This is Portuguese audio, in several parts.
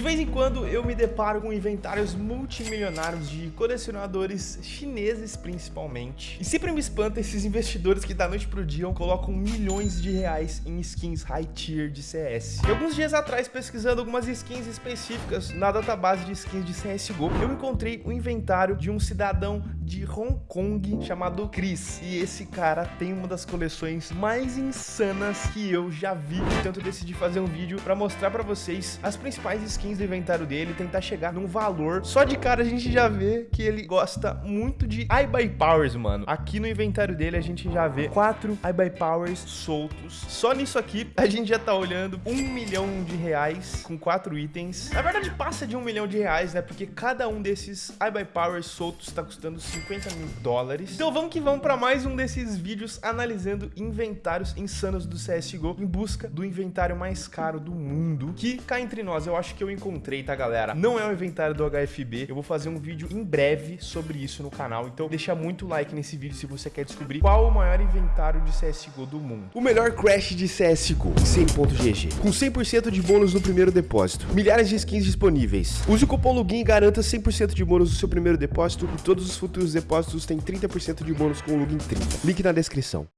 De vez em quando eu me deparo com inventários multimilionários de colecionadores chineses principalmente. E sempre me espanta esses investidores que da noite pro dia colocam milhões de reais em skins high tier de CS. E alguns dias atrás, pesquisando algumas skins específicas na database de skins de CSGO, eu encontrei o inventário de um cidadão de Hong Kong chamado Chris. E esse cara tem uma das coleções mais insanas que eu já vi. Então eu decidi fazer um vídeo para mostrar para vocês as principais skins do inventário dele, tentar chegar num valor. Só de cara a gente já vê que ele gosta muito de iBuy Powers, mano. Aqui no inventário dele a gente já vê quatro iBuy Powers soltos. Só nisso aqui a gente já tá olhando um milhão de reais com quatro itens. Na verdade passa de um milhão de reais, né? Porque cada um desses iBuy Powers soltos tá custando 50 mil dólares. Então vamos que vamos para mais um desses vídeos analisando inventários insanos do CSGO em busca do inventário mais caro do mundo. Que cá entre nós, eu acho que eu encontrei, tá galera? Não é o inventário do HFB. Eu vou fazer um vídeo em breve sobre isso no canal. Então deixa muito like nesse vídeo se você quer descobrir qual o maior inventário de CSGO do mundo. O melhor crash de CSGO, 100.gg. Com 100% de bônus no primeiro depósito. Milhares de skins disponíveis. Use o cupom LOGIN e garanta 100% de bônus no seu primeiro depósito e todos os futuros depósitos têm 30% de bônus com o LOGIN 30. Link na descrição.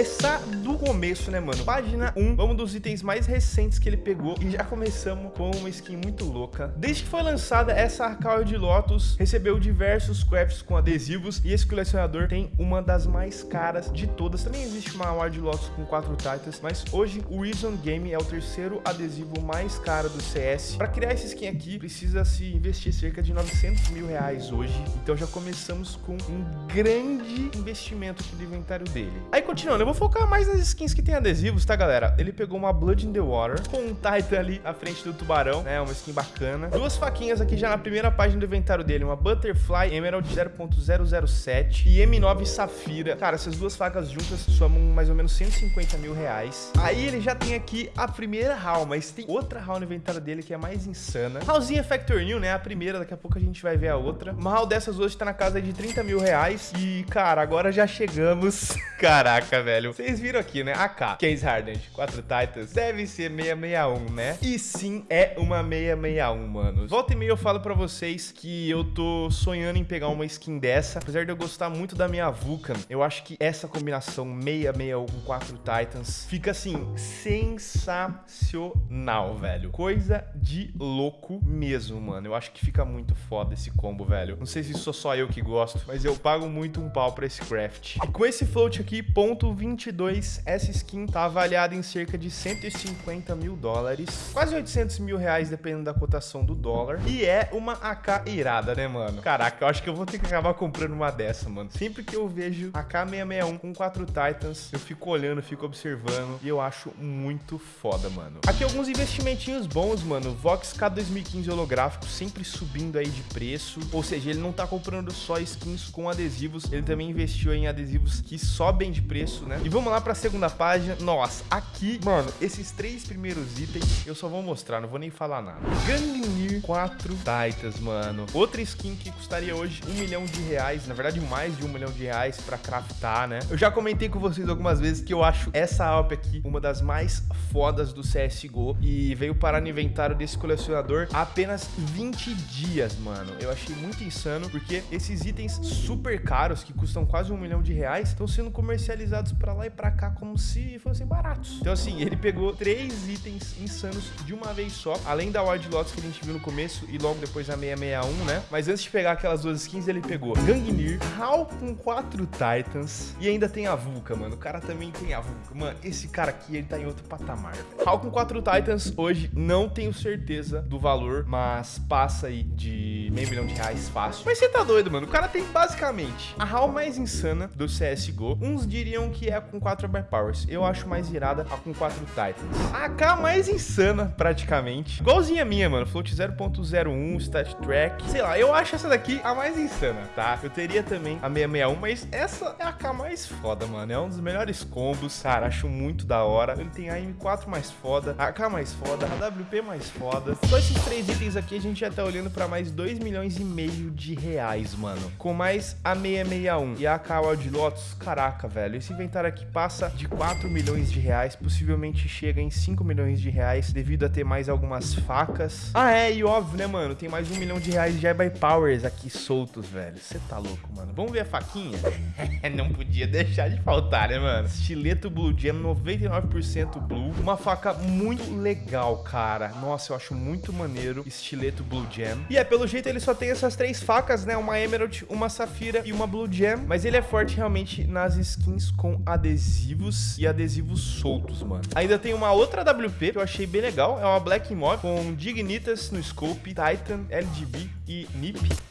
Começar do começo, né, mano? Página 1, vamos dos itens mais recentes que ele pegou e já começamos com uma skin muito louca. Desde que foi lançada, essa Arcaio de Lotus recebeu diversos crafts com adesivos e esse colecionador tem uma das mais caras de todas. Também existe uma Award Lotus com 4 Titans, mas hoje o Reason Game é o terceiro adesivo mais caro do CS. Para criar essa skin aqui, precisa se investir cerca de 900 mil reais hoje. Então já começamos com um grande investimento do inventário dele. Aí continuando, vou focar mais nas skins que tem adesivos, tá, galera? Ele pegou uma Blood in the Water com um Titan ali na frente do tubarão, né? Uma skin bacana. Duas faquinhas aqui já na primeira página do inventário dele. Uma Butterfly Emerald 0.007 e M9 Safira. Cara, essas duas facas juntas somam mais ou menos 150 mil reais. Aí ele já tem aqui a primeira HAL, mas tem outra HAL no inventário dele que é mais insana. HALzinha Factor New, né? A primeira, daqui a pouco a gente vai ver a outra. Uma HAL dessas hoje tá na casa de 30 mil reais. E, cara, agora já chegamos... Caraca, velho. Vocês viram aqui, né? AK, Case Hardened, 4 Titans. Deve ser 661, né? E sim, é uma 661, mano. Volta e meia eu falo pra vocês que eu tô sonhando em pegar uma skin dessa. Apesar de eu gostar muito da minha Vulcan, eu acho que essa combinação 661 com 4 Titans fica, assim, sensacional, velho. Coisa de louco mesmo, mano. Eu acho que fica muito foda esse combo, velho. Não sei se sou só eu que gosto, mas eu pago muito um pau pra esse craft. E com esse float aqui, ponto 22, essa skin tá avaliada em cerca de 150 mil dólares, quase 800 mil reais, dependendo da cotação do dólar. E é uma AK irada, né, mano? Caraca, eu acho que eu vou ter que acabar comprando uma dessa, mano. Sempre que eu vejo AK661 com 4 Titans, eu fico olhando, fico observando e eu acho muito foda, mano. Aqui alguns investimentinhos bons, mano. Vox K2015 holográfico sempre subindo aí de preço, ou seja, ele não tá comprando só skins com adesivos, ele também investiu em adesivos que sobem de preço, né? E vamos lá pra segunda página. Nossa, aqui, mano, esses três primeiros itens eu só vou mostrar, não vou nem falar nada. Gangnir 4 Titans, mano. Outra skin que custaria hoje um milhão de reais, na verdade mais de um milhão de reais pra craftar, né? Eu já comentei com vocês algumas vezes que eu acho essa Alp aqui uma das mais fodas do CSGO e veio parar no inventário desse colecionador há apenas 20 dias, mano. Eu achei muito insano porque esses itens super caros, que custam quase um milhão de reais, estão sendo comercializados pra lá e pra cá como se fossem baratos. Então assim, ele pegou três itens insanos de uma vez só, além da Wild Lotus que a gente viu no começo e logo depois a 661, né? Mas antes de pegar aquelas duas skins, ele pegou Gangnir, HAL com quatro Titans e ainda tem a Vulca, mano. O cara também tem a Vulca. Mano, esse cara aqui, ele tá em outro patamar. HAL com quatro Titans, hoje não tenho certeza do valor, mas passa aí de meio milhão de reais fácil. Mas você tá doido, mano. O cara tem basicamente a HAL mais insana do CSGO. Uns diriam que é com 4 Powers. Eu acho mais irada a com 4 Titans. A AK mais insana, praticamente. Igualzinha a minha, mano. Float 0.01, Stat Track. Sei lá, eu acho essa daqui a mais insana, tá? Eu teria também a 661, mas essa é a AK mais foda, mano. É um dos melhores combos. Cara, acho muito da hora. Ele tem a M4 mais foda, a AK mais foda, a WP mais foda. Só esses três itens aqui, a gente já tá olhando pra mais 2 milhões e meio de reais, mano. Com mais a 661 e a AK Wild Lotus, caraca, velho. Esse inventário aqui passa de 4 milhões de reais, possivelmente chega em 5 milhões de reais, devido a ter mais algumas facas. Ah, é, e óbvio, né, mano, tem mais um milhão de reais de by Powers aqui soltos, velho. Você tá louco, mano. Vamos ver a faquinha? Não podia deixar de faltar, né, mano? Estileto Blue Jam, 99% Blue. Uma faca muito legal, cara. Nossa, eu acho muito maneiro estileto Blue Jam. E é, pelo jeito ele só tem essas três facas, né? Uma Emerald, uma Safira e uma Blue Jam. Mas ele é forte realmente nas skins com adesivos e adesivos soltos, mano. Ainda tem uma outra WP que eu achei bem legal. É uma Black Mob com Dignitas no scope, Titan, LGB e NIP.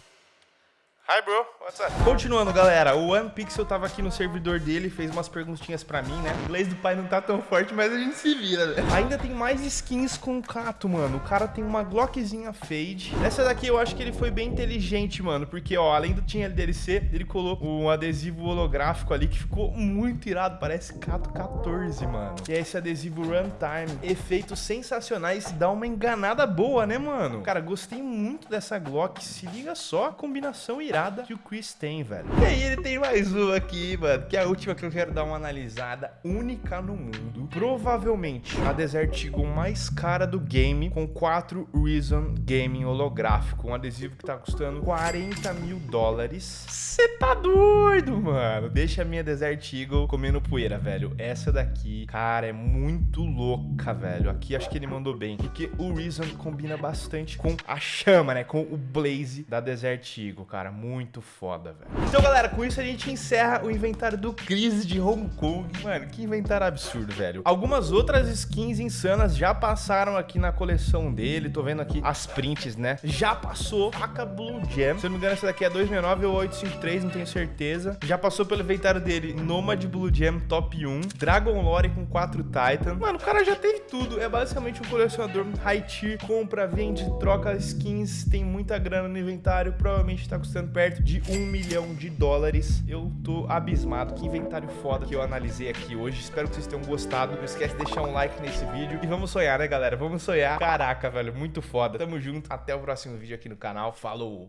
Hi, bro. What's up? Continuando, galera. O One Pixel tava aqui no servidor dele, fez umas perguntinhas pra mim, né? O inglês do pai não tá tão forte, mas a gente se vira, né? Ainda tem mais skins com o Cato, mano. O cara tem uma Glockzinha Fade. Essa daqui eu acho que ele foi bem inteligente, mano. Porque, ó, além do tinha DLC, ele colocou um adesivo holográfico ali que ficou muito irado. Parece Cato 14, mano. E é esse adesivo Runtime. Efeitos sensacionais. Dá uma enganada boa, né, mano? Cara, gostei muito dessa Glock. Se liga só a combinação irada que o Chris tem, velho. E aí ele tem mais uma aqui, mano, que é a última que eu quero dar uma analisada única no mundo. Provavelmente a Desert Eagle mais cara do game, com 4 Reason Gaming holográfico. Um adesivo que tá custando 40 mil dólares. Você tá doido, mano. Deixa a minha Desert Eagle comendo poeira, velho. Essa daqui, cara, é muito louca, velho. Aqui acho que ele mandou bem, porque o Reason combina bastante com a chama, né? Com o Blaze da Desert Eagle, cara. Muito muito foda, velho. Então, galera, com isso a gente encerra o inventário do Cris de Hong Kong. Mano, que inventário absurdo, velho. Algumas outras skins insanas já passaram aqui na coleção dele. Tô vendo aqui as prints, né? Já passou faca Blue Gem. Se eu não me engano, essa daqui é 269 ou 853, não tenho certeza. Já passou pelo inventário dele Nomad Blue Gem Top 1, Dragon Lore com 4 Titan. Mano, o cara já teve tudo. É basicamente um colecionador high tier. Compra, vende, troca skins, tem muita grana no inventário. Provavelmente tá custando perto de um milhão de dólares. Eu tô abismado. Que inventário foda que eu analisei aqui hoje. Espero que vocês tenham gostado. Não esquece de deixar um like nesse vídeo. E vamos sonhar, né, galera? Vamos sonhar. Caraca, velho, muito foda. Tamo junto. Até o próximo vídeo aqui no canal. Falou!